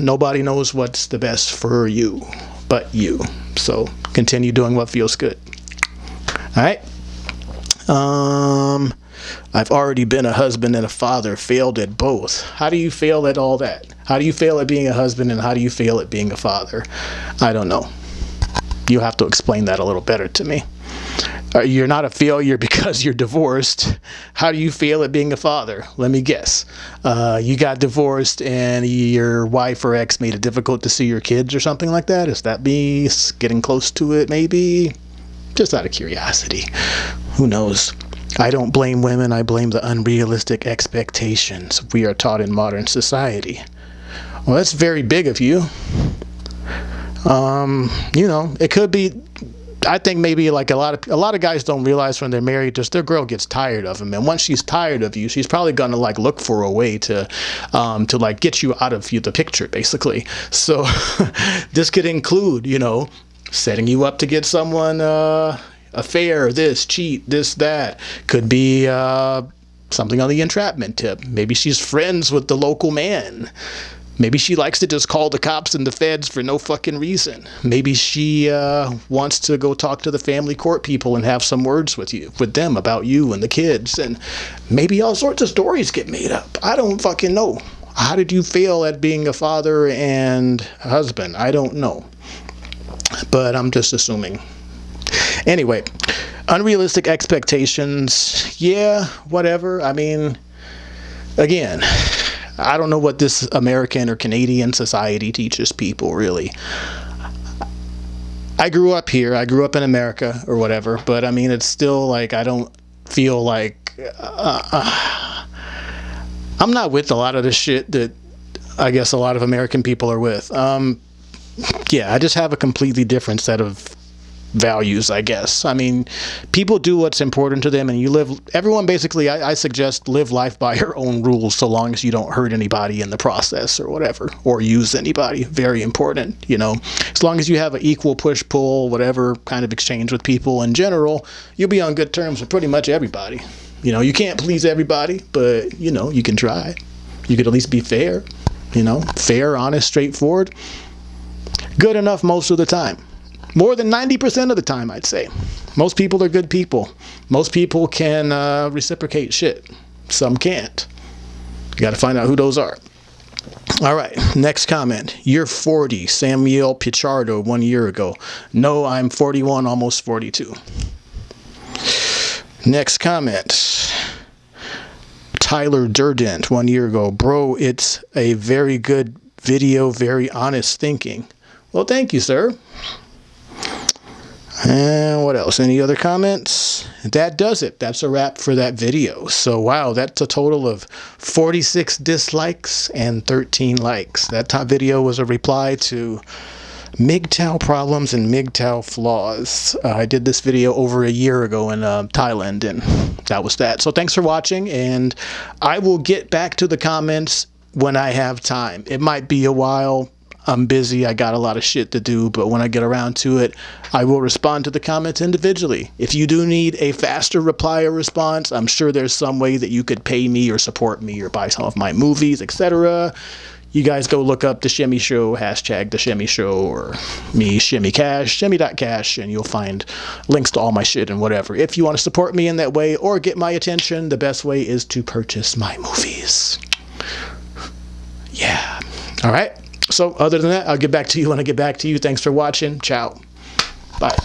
Nobody knows what's the best for you but you. So continue doing what feels good. All right. Um, I've already been a husband and a father, failed at both. How do you fail at all that? How do you fail at being a husband and how do you fail at being a father? I don't know. You have to explain that a little better to me. Uh, you're not a failure because you're divorced. How do you feel at being a father? Let me guess. Uh, you got divorced and your wife or ex made it difficult to see your kids or something like that? Is that me getting close to it maybe? Just out of curiosity. Who knows? I don't blame women, I blame the unrealistic expectations we are taught in modern society. Well, that's very big of you. Um, you know, it could be I think maybe like a lot of a lot of guys don't realize when they're married, just their girl gets tired of them, and once she's tired of you, she's probably gonna like look for a way to, um, to like get you out of you, the picture, basically. So this could include, you know, setting you up to get someone uh, affair, this cheat, this that. Could be uh, something on the entrapment tip. Maybe she's friends with the local man. Maybe she likes to just call the cops and the feds for no fucking reason. Maybe she uh, wants to go talk to the family court people and have some words with you, with them about you and the kids. And maybe all sorts of stories get made up. I don't fucking know. How did you fail at being a father and a husband? I don't know. But I'm just assuming. Anyway, unrealistic expectations. Yeah, whatever. I mean, again, I don't know what this American or Canadian society teaches people really. I grew up here. I grew up in America or whatever, but I mean, it's still like I don't feel like uh, uh, I'm not with a lot of the shit that I guess a lot of American people are with. Um, yeah, I just have a completely different set of values, I guess. I mean, people do what's important to them, and you live. Everyone basically, I, I, suggest live life by your own rules, so long as you don't hurt anybody in the process or whatever, or use anybody. Very important, you know. As long as you have an equal push pull, whatever kind of exchange with people in general, you'll be on good terms with pretty much everybody. You know, you can't please everybody, but you know, you can try. You could at least be fair. You know, fair, honest, straightforward. Good enough most of the time. More than 90% of the time, I'd say. Most people are good people. Most people can uh, reciprocate shit. Some can't. You got to find out who those are. All right, next comment. You're 40, Samuel Pichardo, one year ago. No, I'm 41, almost 42. Next comment. Tyler Durdent, one year ago. Bro, it's a very good video, very honest thinking. Well, thank you, sir. And what else? Any other comments? That does it. That's a wrap for that video. So, wow, that's a total of 46 dislikes and 13 likes. That top video was a reply to MGTOW problems and MGTOW flaws. Uh, I did this video over a year ago in uh, Thailand, and that was that. So, thanks for watching, and I will get back to the comments when I have time. It might be a while I'm busy, I got a lot of shit to do, but when I get around to it, I will respond to the comments individually. If you do need a faster reply or response, I'm sure there's some way that you could pay me or support me or buy some of my movies, etc. You guys go look up The Shimmy Show, hashtag The Shimmy Show, or me, Shimmy Cash, Shimmy.cash, and you'll find links to all my shit and whatever. If you want to support me in that way or get my attention, the best way is to purchase my movies. Yeah. All right. So other than that, I'll get back to you when I get back to you. Thanks for watching. Ciao. Bye.